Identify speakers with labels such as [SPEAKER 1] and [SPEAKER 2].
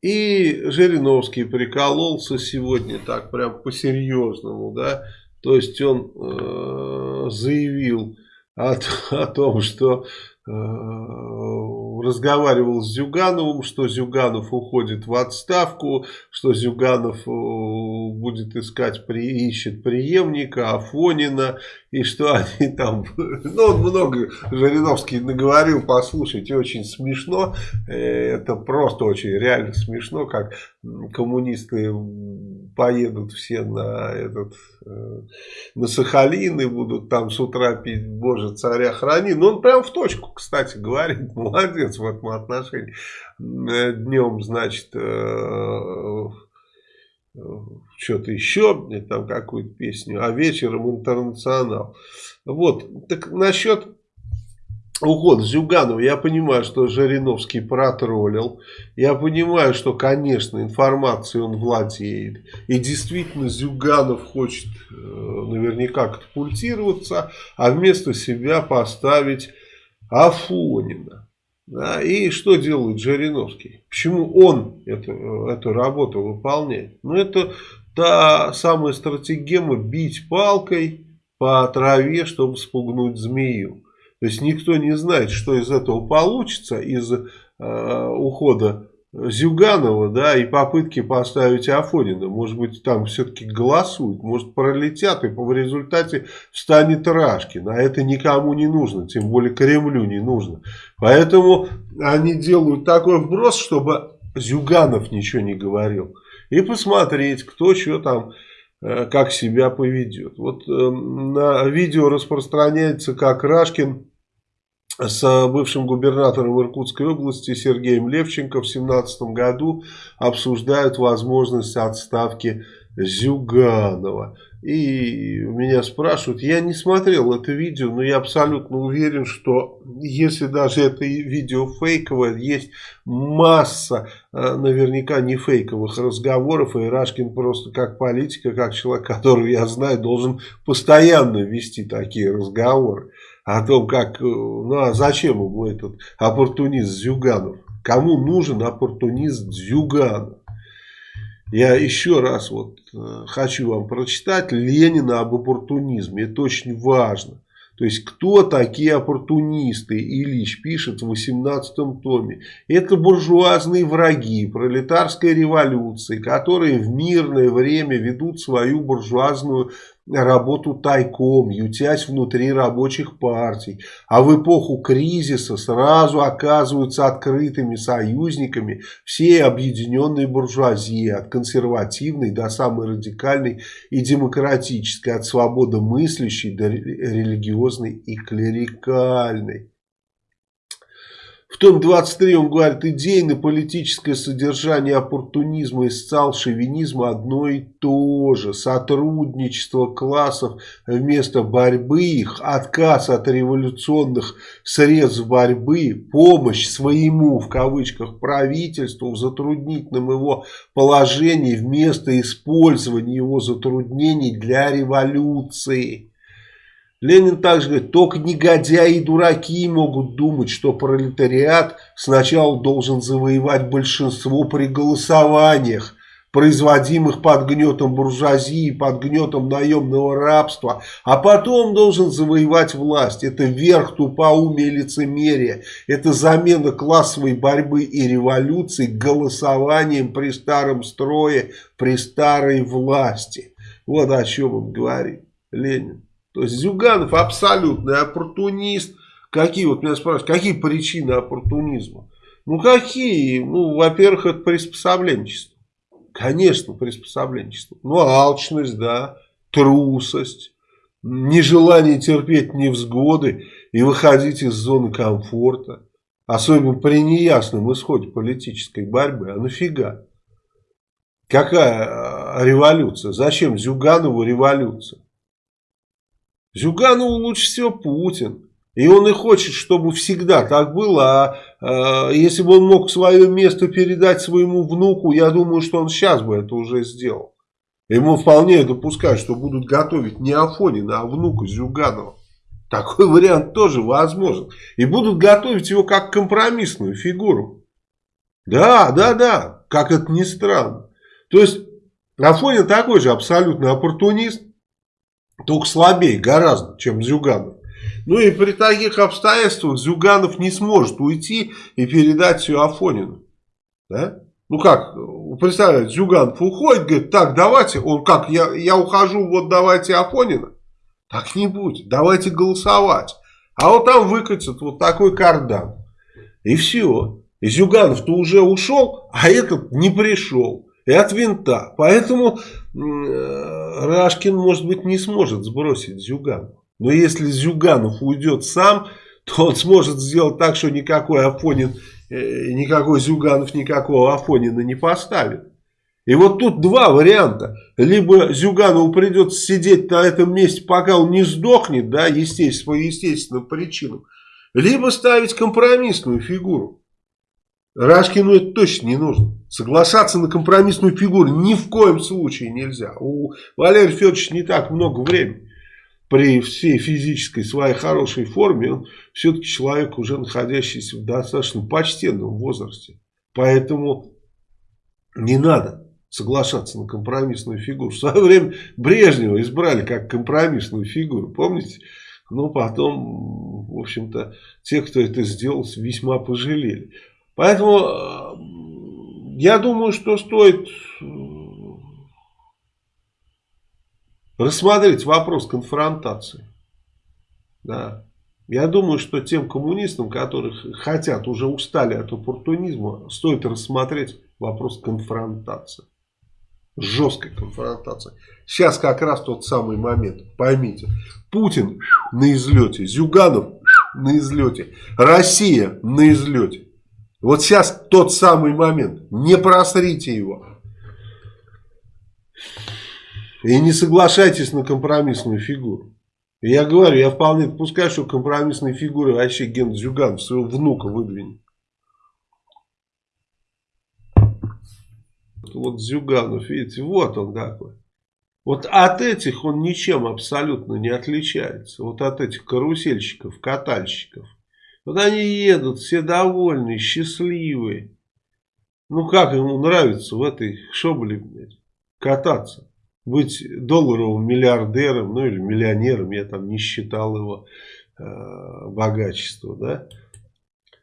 [SPEAKER 1] И Жириновский прикололся сегодня так прям по-серьезному, да, то есть он э, заявил о, о том, что разговаривал с Зюгановым, что Зюганов уходит в отставку, что Зюганов э, будет искать, при, ищет преемника Афонина, и что они там, ну он много Жириновский наговорил, послушайте, очень смешно, э, это просто очень реально смешно, как коммунисты поедут все на этот э, на Сахалин и будут там с утра пить Боже царя храни. Но он прям в точку, кстати, говорит, молодец в этом отношении. Днем, значит, что-то еще, там какую-то песню, а вечером интернационал. Вот, так насчет ухода Зюганова, я понимаю, что Жириновский протроллил, я понимаю, что, конечно, информацией он владеет, и действительно Зюганов хочет э, наверняка катапультироваться, а вместо себя поставить Афонина. Да, и что делает Жириновский? Почему он эту, эту работу выполняет? Ну, это та самая стратегема бить палкой по траве, чтобы спугнуть змею. То есть никто не знает, что из этого получится, из э, ухода Зюганова, да, и попытки поставить Афонина. Может быть, там все-таки голосуют, может, пролетят, и в результате встанет Рашкин. А это никому не нужно, тем более Кремлю не нужно. Поэтому они делают такой вброс, чтобы Зюганов ничего не говорил. И посмотреть, кто что там, э, как себя поведет. Вот э, на видео распространяется, как Рашкин с бывшим губернатором Иркутской области Сергеем Левченко в 2017 году обсуждают возможность отставки Зюганова. И меня спрашивают, я не смотрел это видео, но я абсолютно уверен, что если даже это видео фейковое, есть масса э, наверняка не фейковых разговоров, и Рашкин просто как политика, как человек, которого я знаю, должен постоянно вести такие разговоры о том, как, э, ну а зачем ему этот оппортунист Зюганов? Кому нужен оппортунист Зюганов? Я еще раз вот э, хочу вам прочитать Ленина об оппортунизме. Это очень важно. То есть, кто такие оппортунисты, Ильич пишет в 18 томе. Это буржуазные враги пролетарской революции, которые в мирное время ведут свою буржуазную работу тайком, ютясь внутри рабочих партий, а в эпоху кризиса сразу оказываются открытыми союзниками всей объединенной буржуазии, от консервативной до самой радикальной и демократической, от свободомыслящей до религиозной и клерикальной. В том 23 он говорит, идейно-политическое содержание оппортунизма и социал-шовинизма одно и то же. Сотрудничество классов вместо борьбы их, отказ от революционных средств борьбы, помощь своему, в кавычках, правительству в затруднительном его положении вместо использования его затруднений для революции. Ленин также говорит, только негодяи и дураки могут думать, что пролетариат сначала должен завоевать большинство при голосованиях, производимых под гнетом буржуазии, под гнетом наемного рабства, а потом должен завоевать власть. Это верх тупоумия и лицемерия. Это замена классовой борьбы и революции голосованием при старом строе, при старой власти. Вот о чем он говорит, Ленин. То есть Зюганов абсолютный оппортунист. Какие, вот меня спрашивают, какие причины оппортунизма? Ну какие? Ну, во-первых, это приспособленчество. Конечно, приспособленчество. Ну, алчность, да, трусость, нежелание терпеть невзгоды и выходить из зоны комфорта. Особенно при неясном исходе политической борьбы. А нафига? Какая а, революция? Зачем Зюганову революция? Зюганову лучше всего Путин. И он и хочет, чтобы всегда так было. А э, если бы он мог свое место передать своему внуку, я думаю, что он сейчас бы это уже сделал. Ему вполне допускают, что будут готовить не Афонина, а внука Зюганова. Такой вариант тоже возможен. И будут готовить его как компромиссную фигуру. Да, да, да. как это ни странно. То есть Афонин такой же абсолютный оппортунист, только слабее гораздо, чем Зюганов. Ну и при таких обстоятельствах Зюганов не сможет уйти и передать все Афонину. Да? Ну как, представляете, Зюганов уходит, говорит, так, давайте, он как, я, я ухожу, вот давайте Афонина. Так не будет, давайте голосовать. А вот там выкатит вот такой кардан. И все. И Зюганов-то уже ушел, а этот не пришел. И от винта. Поэтому э, Рашкин, может быть, не сможет сбросить Зюганова. Но если Зюганов уйдет сам, то он сможет сделать так, что никакой Афонин, э, никакой Зюганов никакого Афонина не поставит. И вот тут два варианта. Либо Зюганову придется сидеть на этом месте, пока он не сдохнет, да, естественно, по естественным причинам. Либо ставить компромиссную фигуру. Рашкину это точно не нужно. Соглашаться на компромиссную фигуру ни в коем случае нельзя. У Валерия Федоровича не так много времени. При всей физической своей хорошей форме он все-таки человек, уже находящийся в достаточно почтенном возрасте. Поэтому не надо соглашаться на компромиссную фигуру. В свое время Брежнева избрали как компромиссную фигуру, помните? Но потом, в общем-то, те, кто это сделал, весьма пожалели. Поэтому э, я думаю, что стоит э, рассмотреть вопрос конфронтации. Да. Я думаю, что тем коммунистам, которых хотят, уже устали от оппортунизма, стоит рассмотреть вопрос конфронтации жесткой конфронтации. Сейчас как раз тот самый момент, поймите. Путин на излете, Зюганов на излете, Россия на излете. Вот сейчас тот самый момент, не просрите его. И не соглашайтесь на компромиссную фигуру. Я говорю, я вполне допускаю, что компромиссные фигуры вообще Ген Зюганов своего внука выдвинет. Вот Зюганов, видите, вот он какой. Вот от этих он ничем абсолютно не отличается. Вот от этих карусельщиков, катальщиков. Вот они едут, все довольные, счастливые. Ну как ему нравится в этой шобле кататься. Быть долларовым миллиардером, ну или миллионером, я там не считал его э, богачество, да.